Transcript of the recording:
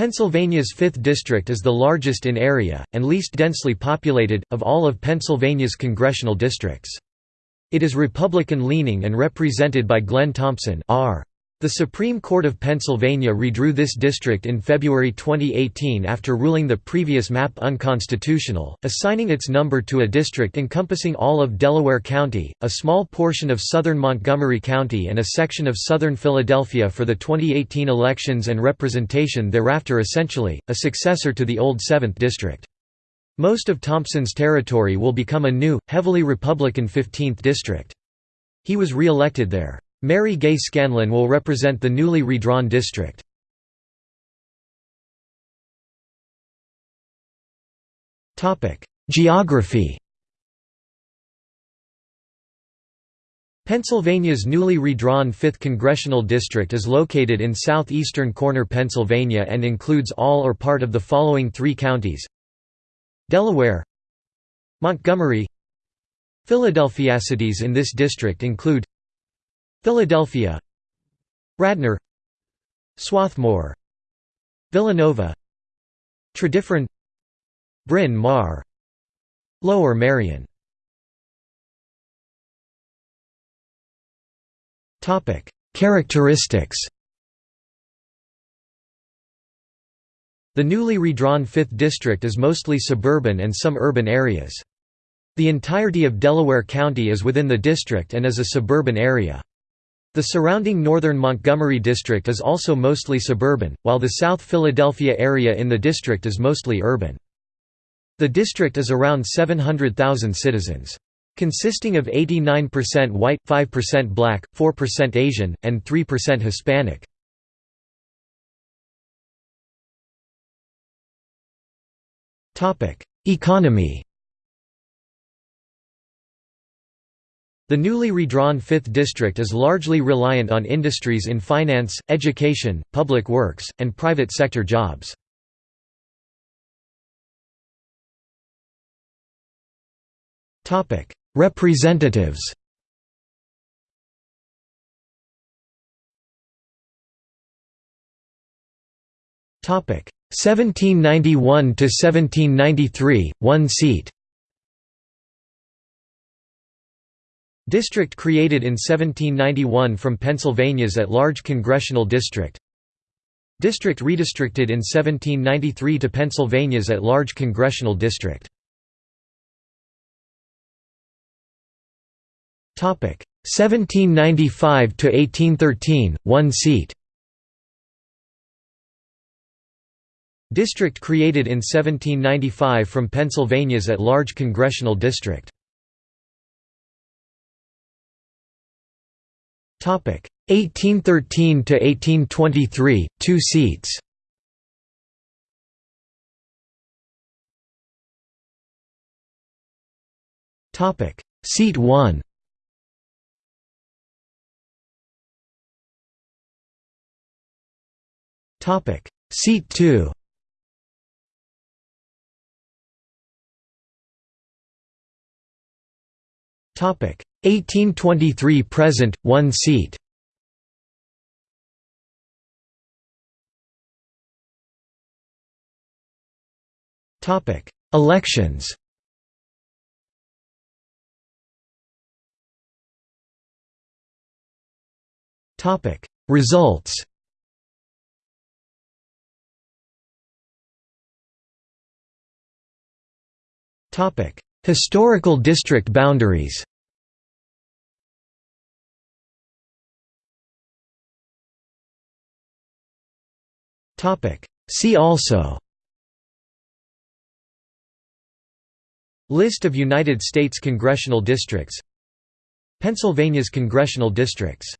Pennsylvania's 5th District is the largest in area, and least densely populated, of all of Pennsylvania's congressional districts. It is Republican-leaning and represented by Glenn Thompson R. The Supreme Court of Pennsylvania redrew this district in February 2018 after ruling the previous map unconstitutional, assigning its number to a district encompassing all of Delaware County, a small portion of southern Montgomery County and a section of southern Philadelphia for the 2018 elections and representation thereafter essentially, a successor to the old 7th District. Most of Thompson's territory will become a new, heavily Republican 15th District. He was re-elected there. Mary Gay Scanlon will represent the newly redrawn district. Geography Pennsylvania's newly redrawn 5th Congressional District is located in southeastern corner Pennsylvania and includes all or part of the following three counties Delaware Montgomery Philadelphia. Cities in this district include Philadelphia Radnor Swarthmore Villanova Tredyffrin Bryn Mawr Lower Merion Characteristics The newly redrawn 5th District is mostly suburban and some urban areas. The entirety of Delaware County is within the district and is a suburban area. The surrounding northern Montgomery district is also mostly suburban, while the South Philadelphia area in the district is mostly urban. The district is around 700,000 citizens. Consisting of 89% white, 5% black, 4% Asian, and 3% Hispanic. Economy The newly redrawn 5th District is largely reliant on industries in finance, education, public works, and private sector jobs. Representatives Topic 1791 to 1793 1 seat District created in 1791 from Pennsylvania's at-large congressional district. District redistricted in 1793 to Pennsylvania's at-large congressional district. Topic 1795 to 1813 1 seat. District created in 1795 from Pennsylvania's at-large congressional district 1813 to 1823, 2 seats. Topic Seat 1. Topic Seat 2. Topic 1823 present, one seat. Topic: Elections. Topic: Results. Topic: Historical district boundaries. See also. List of United States congressional districts. Pennsylvania's congressional districts